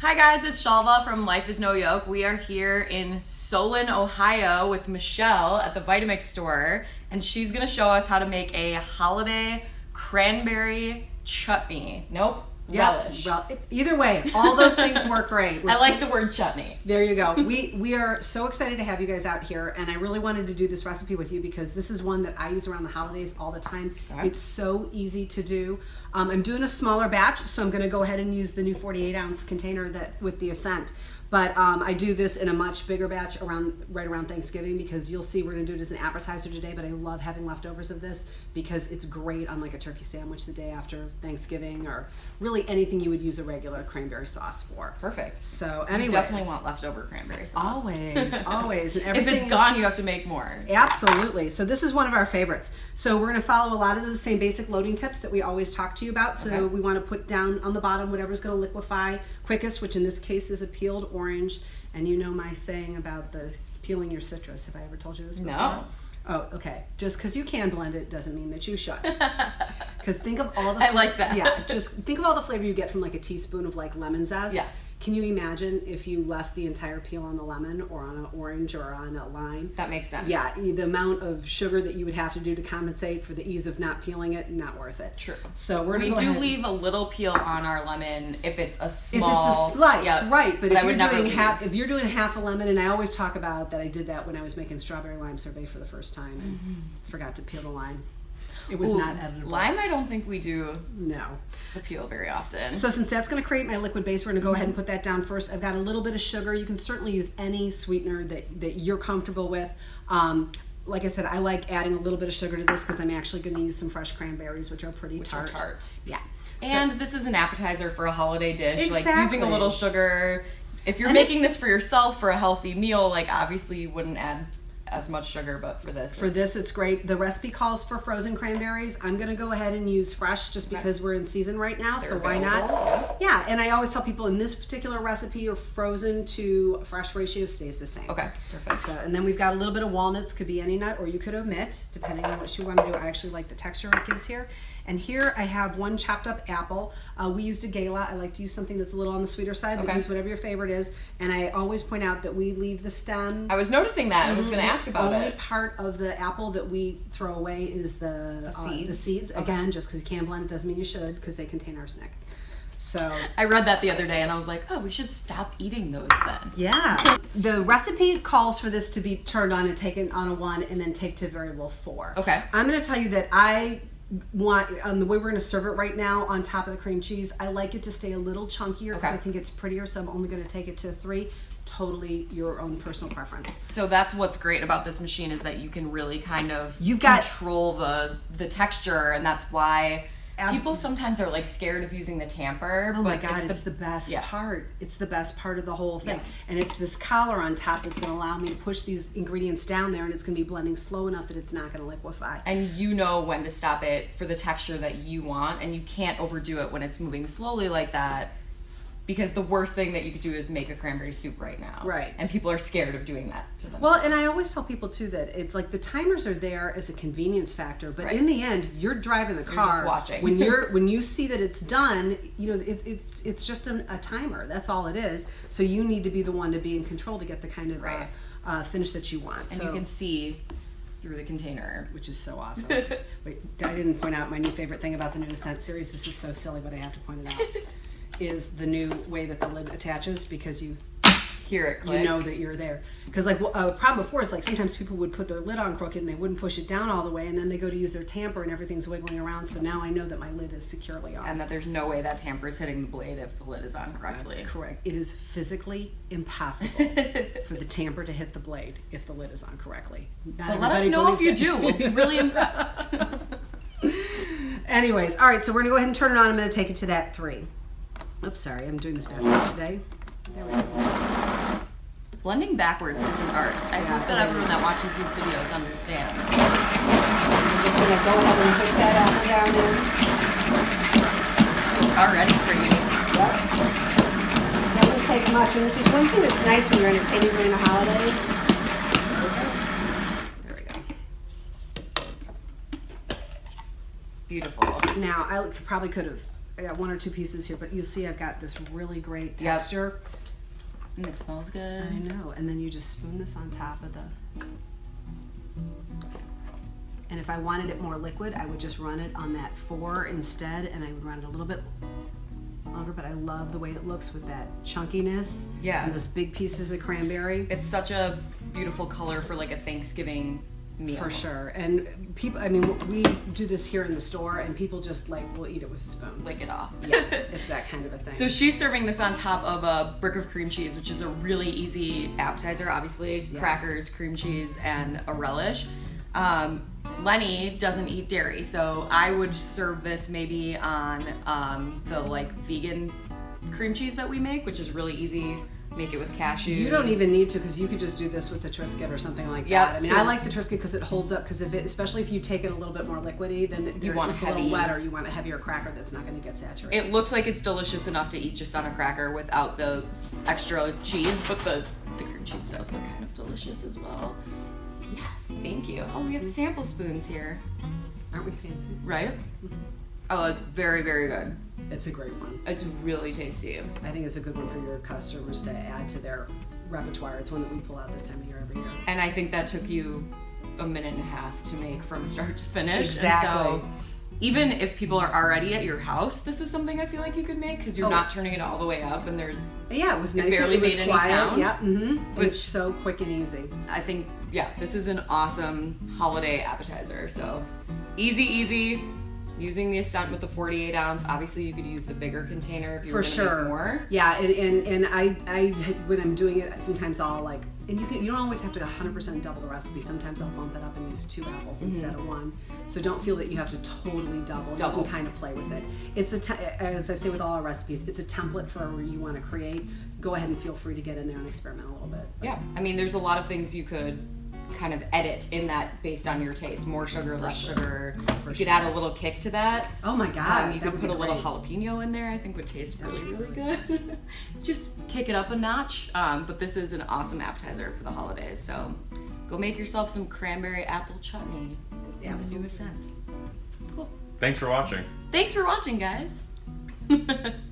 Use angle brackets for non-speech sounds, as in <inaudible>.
Hi guys, it's Shalva from Life is No Yoke. We are here in Solon, Ohio with Michelle at the Vitamix store, and she's gonna show us how to make a holiday cranberry chutney. Nope, relish. Rel- either way, all those things work great. We're <laughs> I like so- the word chutney. There you go. We we are so excited to have you guys out here, and I really wanted to do this recipe with you because this is one that I use around the holidays all the time. Okay. It's so easy to do. Um, I'm doing a smaller batch, so I'm going to go ahead and use the new 48 ounce container that with the Ascent. But um, I do this in a much bigger batch around right around Thanksgiving because you'll see we're going to do it as an appetizer today. But I love having leftovers of this because it's great on like a turkey sandwich the day after Thanksgiving or really anything you would use a regular cranberry sauce for. Perfect. So You anyway, definitely want leftover cranberry sauce. Always, <laughs> always. And if everything, it's gone, you have to make more. Absolutely. So this is one of our favorites. So we're going to follow a lot of the same basic loading tips that we always talk to you about. So Okay. we want to put down on the bottom whatever's going to liquefy quickest, which in this case is a peeled orange. And you know my saying about the peeling your citrus. Have I ever told you this before? No. Oh, okay. Just because you can blend it doesn't mean that you should. <laughs> Because think of all the I like that. Yeah, just think of all the flavor you get from like a teaspoon of like lemon zest. Yes. Can you imagine if you left the entire peel on the lemon or on an orange or on a lime? That makes sense. Yeah, the amount of sugar that you would have to do to compensate for the ease of not peeling it, not worth it. True. So we're We gonna do leave a little peel on our lemon if it's a small. if it's a slice, Yep. right? But, But if I would you're doing half, if you're doing half a lemon, and I always talk about that, I did that when I was making strawberry lime sorbet for the first time, and forgot to peel the lime. It was Ooh, not editable. Lime, I don't think we do No. peel very often. So since that's going to create my liquid base, we're going to go ahead and put that down first. I've got a little bit of sugar. You can certainly use any sweetener that, that you're comfortable with. Um, like I said, I like adding a little bit of sugar to this because I'm actually going to use some fresh cranberries, which are pretty Which are tart. tart. Yeah. and this is an appetizer for a holiday dish. Like using a little sugar. If you're And making this for yourself for a healthy meal, like obviously you wouldn't add as much sugar, but for this, For this, it's great. The recipe calls for frozen cranberries. I'm going to go ahead and use fresh just because we're in season right now. so They're why not? available, Yeah, and I always tell people in this particular recipe, your frozen to fresh ratio stays the same. Okay, perfect. So, and then we've got a little bit of walnuts, could be any nut, or you could omit, depending on what you want to do. I actually like the texture it gives here. And here I have one chopped up apple. Uh, we used a gala. I like to use something that's a little on the sweeter side, but Okay. use whatever your favorite is. And I always point out that we leave the stem. I was noticing that. I was going to ask about only it. Only part of the apple that we throw away is the, uh, the seeds? seeds. Again, just because you can blend it doesn't mean you should, because they contain arsenic. So I read that the other day and I was like, oh, we should stop eating those then. Yeah. The recipe calls for this to be turned on and taken on a one and then take to variable four. Okay. I'm going to tell you that I want, um, the way we're going to serve it right now on top of the cream cheese, I like it to stay a little chunkier because Okay. I think it's prettier. So I'm only going to take it to three. Totally your own personal preference. So that's what's great about this machine is that you can really kind of You've got- control the the texture, and that's why Abs- people sometimes are like scared of using the tamper. Oh my but god, it's the, best yeah. part. It's the best part of the whole thing. Yes. And it's this collar on top that's going to allow me to push these ingredients down there and it's going to be blending slow enough that it's not going to liquefy. and you know when to stop it for the texture that you want, and you can't overdo it when it's moving slowly like that. Because the worst thing that you could do is make a cranberry soup right now. Right. And people are scared of doing that to themselves. Well, and I always tell people too that it's like the timers are there as a convenience factor, but Right. in the end, you're driving the car. just watching. when you're <laughs> when you see that it's done, you know it, it's it's just a, a timer. That's all it is. So you need to be the one to be in control to get the kind of Right. uh, uh, finish that you want. and so, you can see through the container. which is so awesome. <laughs> Wait, I didn't point out my new favorite thing about the new Ascent series. This is so silly, but I have to point it out. <laughs> is the new way that the lid attaches because you Hear it click. you know that you're there. Because like a uh, problem before is like sometimes people would put their lid on crooked and they wouldn't push it down all the way, and then they go to use their tamper and everything's wiggling around. So now I know that my lid is securely on. and that there's no way that tamper is hitting the blade if the lid is on correctly. That's correct. It is physically impossible <laughs> for the tamper to hit the blade if the lid is on correctly. Not But let us know if you believes do. We'll be really impressed. <laughs> <laughs> Anyways, all right, so we're gonna go ahead and turn it on. I'm gonna take it to that three. Oops, sorry, I'm doing this backwards today. There we go. Blending backwards is an art. I Yeah, hope that everyone that watches these videos understands. I'm just gonna go ahead and push that apple down in. It's already pretty. Yep. Doesn't take much, and which is one thing that's nice when you're entertaining during the holidays. There we go. Beautiful. Now, I probably could have I got one or two pieces here, but you see I've got this really great Yep. texture. And it smells good. I know. And then you just spoon this on top of the. And if I wanted it more liquid, I would just run it on that four instead, and I would run it a little bit longer. But I love the way it looks with that chunkiness. Yeah. And those big pieces of cranberry. It's such a beautiful color for like a Thanksgiving meal. For sure. And people, I mean, we do this here in the store, and people just like will eat it with a spoon. Lick it off. yeah, <laughs> it's that kind of a thing. So she's serving this on top of a brick of cream cheese, which is a really easy appetizer. Obviously, Yeah. crackers, cream cheese, and a relish. Um, Lenny doesn't eat dairy, so I would serve this maybe on um, the like vegan cream cheese that we make, which is really easy. Make it with cashews. You don't even need to because you could just do this with the Triscuit or something like Yep, that. I mean, so- I like the Triscuit because it holds up. Because if it, especially if you take it a little bit more liquidy, then You want it's a little wetter. You want a heavier cracker that's not going to get saturated. It looks like it's delicious enough to eat just on a cracker without the extra cheese, but the, the cream cheese does look kind of delicious as well. Yes, thank you. Oh, we have sample spoons here, Aren't we fancy? right? Mm-hmm. Oh, it's very, very good. It's a great one. It's really tasty. I think it's a good one for your customers to add to their repertoire. It's one that we pull out this time of year every year. And I think that took you a minute and a half to make from start to finish. And Exactly. so even if people are already at your house, this is something I feel like you could make because you're Oh. not turning it all the way up and there's yeah, it was nice. barely it was made any quiet. sound, Yeah, mm-hmm. which- it's so quick and easy. I think yeah, this is an awesome holiday appetizer. So easy, easy. Using the Ascent with the 48 ounce. Obviously, you could use the bigger container if you for sure more. yeah and, and and i i when i'm doing it sometimes i'll like and you can you don't always have to 100% double the recipe sometimes i'll bump it up and use two apples instead of one so don't feel that you have to totally double, Mm-hmm. Double. you can kind of play with it it's a te- as i say with all our recipes it's a template for where you want to create go ahead and feel free to get in there and experiment a little bit Yeah, I mean, there's a lot of things you could kind of edit in that based on your taste. More sugar, less sugar. you could add a little kick to that. oh my god Um, you that could put a little great. jalapeno in there. I think would taste really, really good. <laughs> Just kick it up a notch. Um, but this is an awesome appetizer for the holidays. So go make yourself some cranberry apple chutney. Yeah, with new Ascent. Cool. Thanks for watching. Thanks for watching, guys. <laughs>